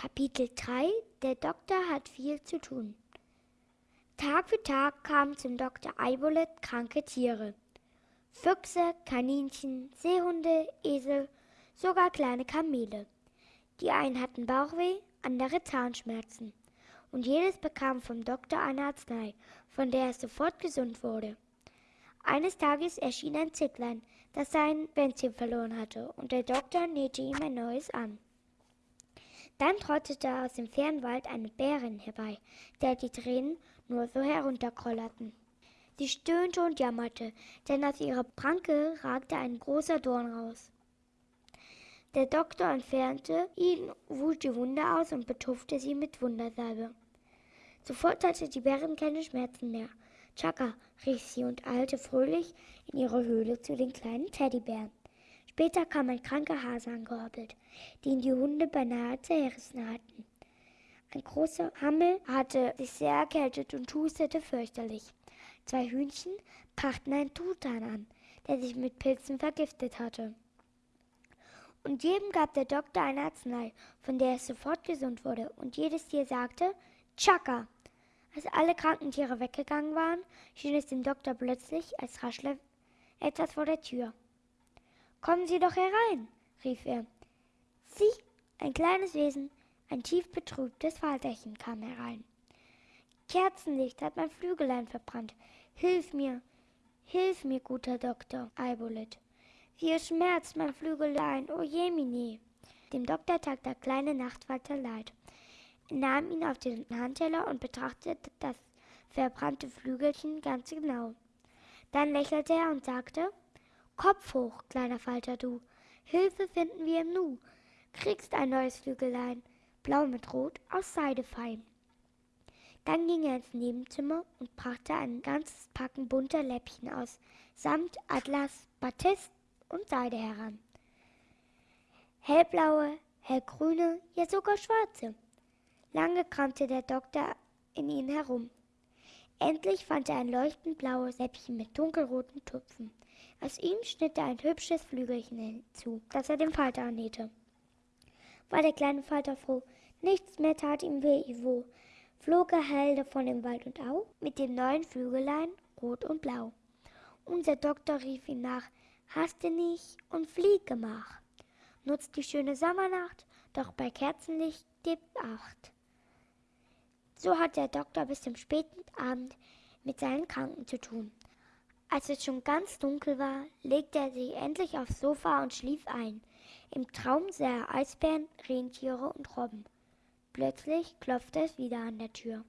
Kapitel 3 Der Doktor hat viel zu tun. Tag für Tag kamen zum Doktor Eibolet kranke Tiere. Füchse, Kaninchen, Seehunde, Esel, sogar kleine Kamele. Die einen hatten Bauchweh, andere Zahnschmerzen. Und jedes bekam vom Doktor eine Arznei, von der es sofort gesund wurde. Eines Tages erschien ein Zicklein, das sein Bänzchen verloren hatte, und der Doktor nähte ihm ein neues an. Dann trottete aus dem Fernwald eine Bärin herbei, der die Tränen nur so herunterkollerten. Sie stöhnte und jammerte, denn aus ihrer Pranke ragte ein großer Dorn raus. Der Doktor entfernte ihn, wusch die Wunde aus und betupfte sie mit Wundersalbe. Sofort hatte die Bärin keine Schmerzen mehr. Chaka, rief sie und eilte fröhlich in ihre Höhle zu den kleinen Teddybären. Später kam ein kranker Hase angehoppelt, den die Hunde beinahe zerrissen hatten. Ein großer Hammel hatte sich sehr erkältet und hustete fürchterlich. Zwei Hühnchen brachten einen Truthahn an, der sich mit Pilzen vergiftet hatte. Und jedem gab der Doktor eine Arznei, von der es sofort gesund wurde, und jedes Tier sagte Chaka. Als alle kranken Tiere weggegangen waren, schien es dem Doktor plötzlich, als raschle etwas vor der Tür. Kommen Sie doch herein, rief er. Sie, ein kleines Wesen, ein tief betrübtes Vaterchen kam herein. Kerzenlicht hat mein Flügelein verbrannt. Hilf mir, hilf mir, guter Doktor, Eibolet. Wie es schmerzt mein Flügelein, o Jemini. Dem Doktor tat der kleine Nachtwalter leid. Er nahm ihn auf den Handteller und betrachtete das verbrannte Flügelchen ganz genau. Dann lächelte er und sagte, Kopf hoch, kleiner Falter du, Hilfe finden wir im Nu, kriegst ein neues Flügelein, blau mit rot, aus Seide fein. Dann ging er ins Nebenzimmer und brachte ein ganzes Packen bunter Läppchen aus Samt, Atlas, Batist und Seide heran. Hellblaue, hellgrüne, ja sogar schwarze. Lange kramte der Doktor in ihnen herum. Endlich fand er ein leuchtend blaues Läppchen mit dunkelroten Tupfen. Aus ihm schnitt er ein hübsches Flügelchen hinzu, das er dem Falter annähte. War der kleine Falter froh, nichts mehr tat ihm weh, wo flog er hell davon im Wald und Au mit dem neuen Flügelein, rot und blau. Unser Doktor rief ihm nach, haste nicht und flieg gemach. Nutzt die schöne Sommernacht, doch bei Kerzenlicht gibt Acht. So hat der Doktor bis zum späten Abend mit seinen Kranken zu tun. Als es schon ganz dunkel war, legte er sich endlich aufs Sofa und schlief ein. Im Traum sah er Eisbären, Rentiere und Robben. Plötzlich klopfte es wieder an der Tür.